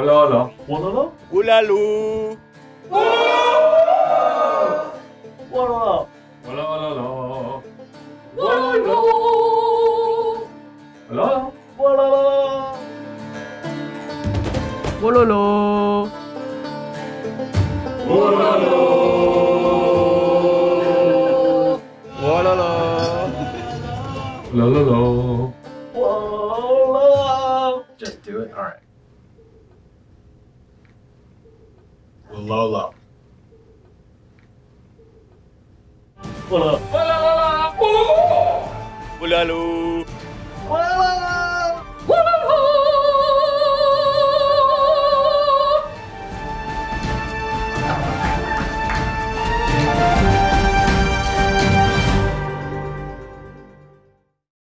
Hola, hola. Hola, Ulalu. hola. Hola, hola, hola. Hola, hola. Wololo. Wololo. La la la. Hola. Just do it. All right. Lolo. Hola. Hola, hola. Ulalu. Hola.